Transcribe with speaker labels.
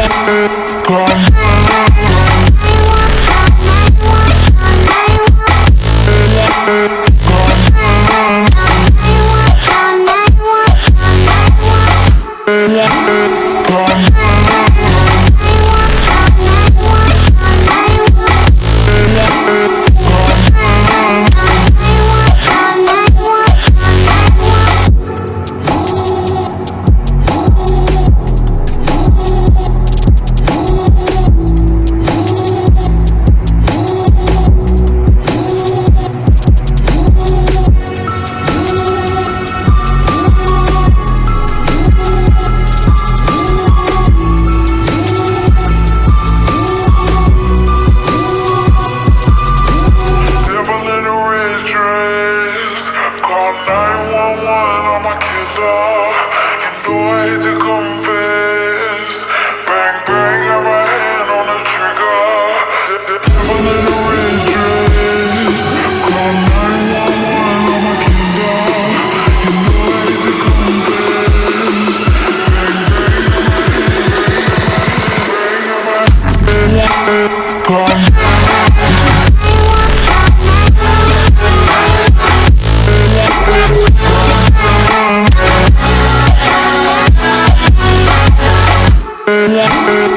Speaker 1: Devil
Speaker 2: Yeah.